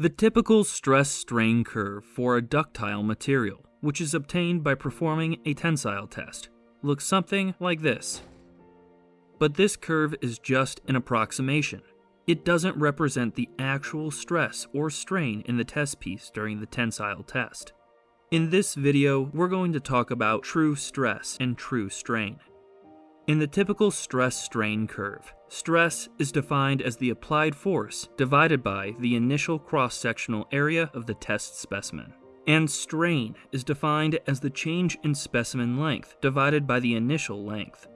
The typical stress-strain curve for a ductile material, which is obtained by performing a tensile test, looks something like this. But this curve is just an approximation. It doesn't represent the actual stress or strain in the test piece during the tensile test. In this video, we're going to talk about true stress and true strain. In the typical stress-strain curve, stress is defined as the applied force divided by the initial cross-sectional area of the test specimen. And strain is defined as the change in specimen length divided by the initial length.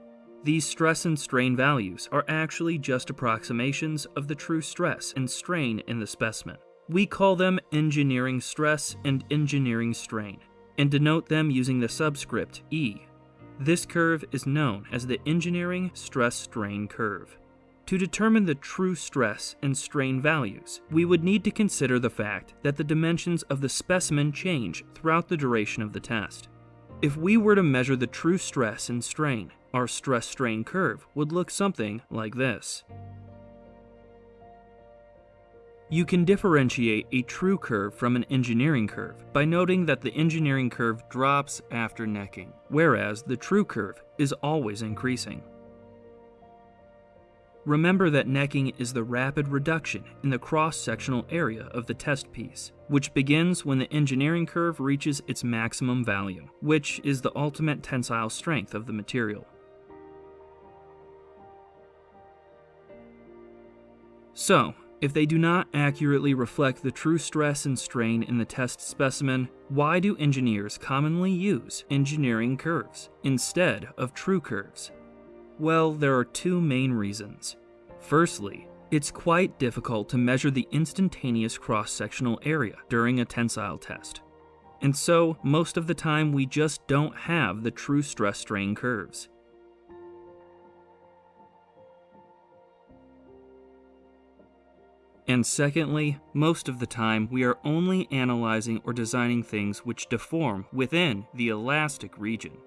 These stress and strain values are actually just approximations of the true stress and strain in the specimen. We call them engineering stress and engineering strain, and denote them using the subscript E. This curve is known as the engineering stress-strain curve. To determine the true stress and strain values, we would need to consider the fact that the dimensions of the specimen change throughout the duration of the test. If we were to measure the true stress and strain, our stress-strain curve would look something like this. You can differentiate a true curve from an engineering curve by noting that the engineering curve drops after necking, whereas the true curve is always increasing. Remember that necking is the rapid reduction in the cross-sectional area of the test piece, which begins when the engineering curve reaches its maximum value, which is the ultimate tensile strength of the material. So, if they do not accurately reflect the true stress and strain in the test specimen, why do engineers commonly use engineering curves instead of true curves? Well, there are two main reasons. Firstly, it's quite difficult to measure the instantaneous cross-sectional area during a tensile test. And so, most of the time we just don't have the true stress-strain curves. And secondly, most of the time we are only analyzing or designing things which deform within the elastic region.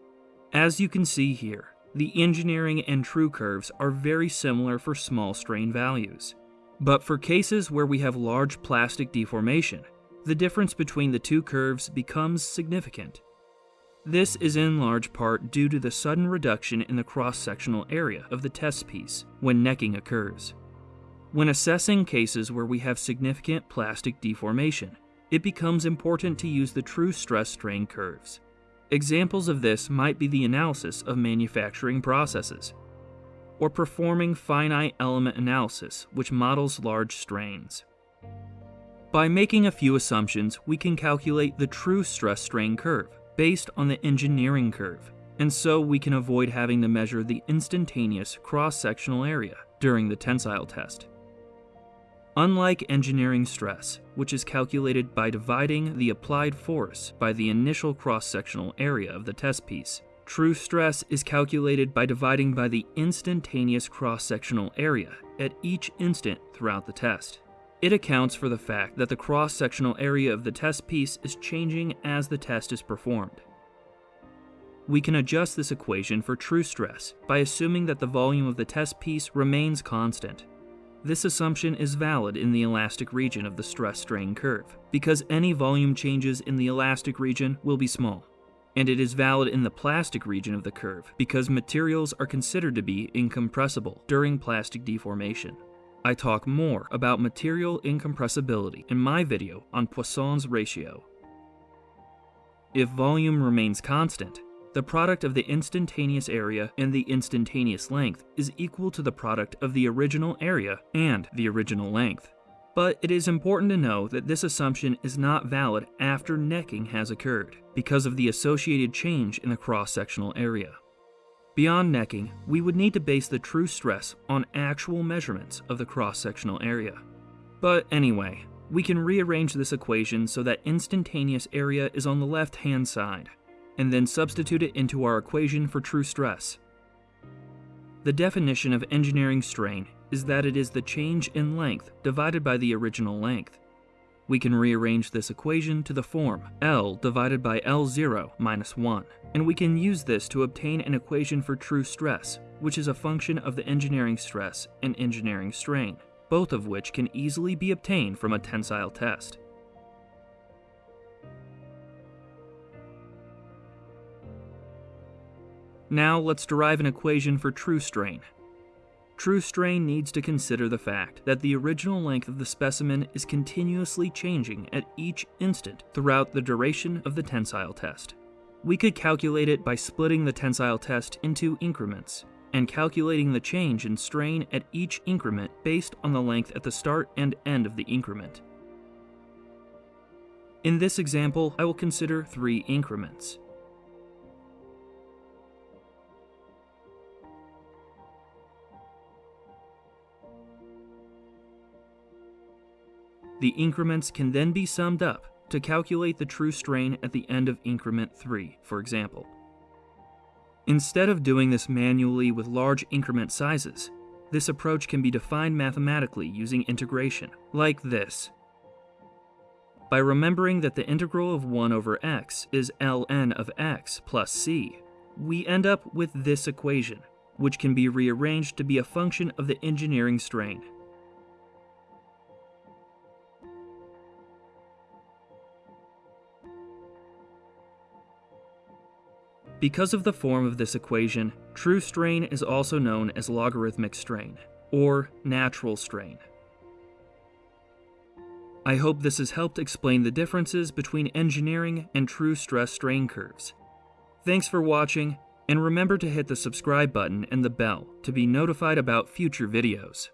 As you can see here, the engineering and true curves are very similar for small strain values. But for cases where we have large plastic deformation, the difference between the two curves becomes significant. This is in large part due to the sudden reduction in the cross-sectional area of the test piece when necking occurs. When assessing cases where we have significant plastic deformation, it becomes important to use the true stress-strain curves. Examples of this might be the analysis of manufacturing processes, or performing finite element analysis, which models large strains. By making a few assumptions, we can calculate the true stress-strain curve based on the engineering curve, and so we can avoid having to measure the instantaneous cross-sectional area during the tensile test. Unlike engineering stress, which is calculated by dividing the applied force by the initial cross-sectional area of the test piece, true stress is calculated by dividing by the instantaneous cross-sectional area at each instant throughout the test. It accounts for the fact that the cross-sectional area of the test piece is changing as the test is performed. We can adjust this equation for true stress by assuming that the volume of the test piece remains constant. This assumption is valid in the elastic region of the stress-strain curve, because any volume changes in the elastic region will be small. And it is valid in the plastic region of the curve, because materials are considered to be incompressible during plastic deformation. I talk more about material incompressibility in my video on Poisson's ratio. If volume remains constant, the product of the instantaneous area and the instantaneous length is equal to the product of the original area and the original length. But it is important to know that this assumption is not valid after necking has occurred, because of the associated change in the cross-sectional area. Beyond necking, we would need to base the true stress on actual measurements of the cross-sectional area. But anyway, we can rearrange this equation so that instantaneous area is on the left-hand side, and then substitute it into our equation for true stress. The definition of engineering strain is that it is the change in length divided by the original length. We can rearrange this equation to the form L divided by L0 minus 1, and we can use this to obtain an equation for true stress, which is a function of the engineering stress and engineering strain, both of which can easily be obtained from a tensile test. Now let's derive an equation for true strain. True strain needs to consider the fact that the original length of the specimen is continuously changing at each instant throughout the duration of the tensile test. We could calculate it by splitting the tensile test into increments and calculating the change in strain at each increment based on the length at the start and end of the increment. In this example, I will consider three increments. The increments can then be summed up to calculate the true strain at the end of increment 3, for example. Instead of doing this manually with large increment sizes, this approach can be defined mathematically using integration, like this. By remembering that the integral of 1 over x is ln of x plus c, we end up with this equation, which can be rearranged to be a function of the engineering strain. Because of the form of this equation, true strain is also known as logarithmic strain, or natural strain. I hope this has helped explain the differences between engineering and true stress strain curves. Thanks for watching, and remember to hit the subscribe button and the bell to be notified about future videos.